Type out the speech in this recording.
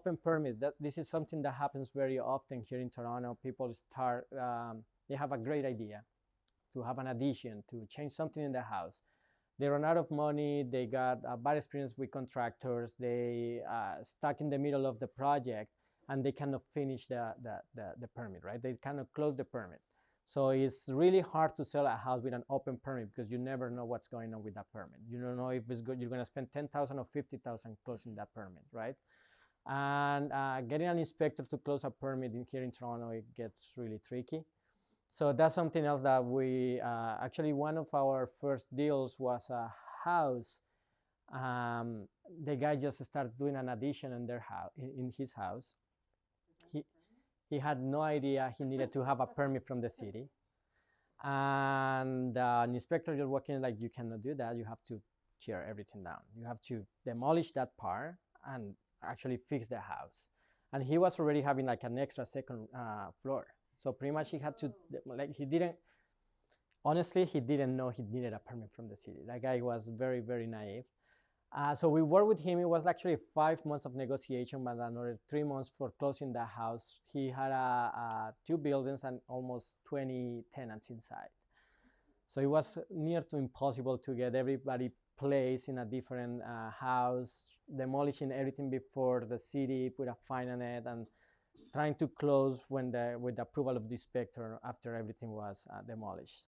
open permits. That this is something that happens very often here in Toronto. People start, um, they have a great idea to have an addition, to change something in the house. They run out of money. They got a bad experience with contractors. They uh, stuck in the middle of the project and they cannot finish the, the, the, the permit, right? They cannot close the permit. So it's really hard to sell a house with an open permit because you never know what's going on with that permit. You don't know if it's good, you're going to spend 10,000 or 50,000 closing that permit, right? And uh, getting an inspector to close a permit in here in Toronto, it gets really tricky. So that's something else that we, uh, actually one of our first deals was a house. Um, the guy just started doing an addition in their house, in, in his house. He, he had no idea he needed to have a permit from the city. And uh, an inspector just walking in like, you cannot do that. You have to tear everything down. You have to demolish that part and actually fix the house. And he was already having like an extra second uh, floor. So pretty much he had to, like he didn't, honestly, he didn't know he needed a permit from the city. That guy was very, very naive. Uh, so we worked with him. It was actually five months of negotiation, but another three months for closing the house. He had uh, two buildings and almost 20 tenants inside. So it was near to impossible to get everybody placed in a different uh, house, demolishing everything before the city put a fine on it, and trying to close when the with the approval of the inspector after everything was uh, demolished.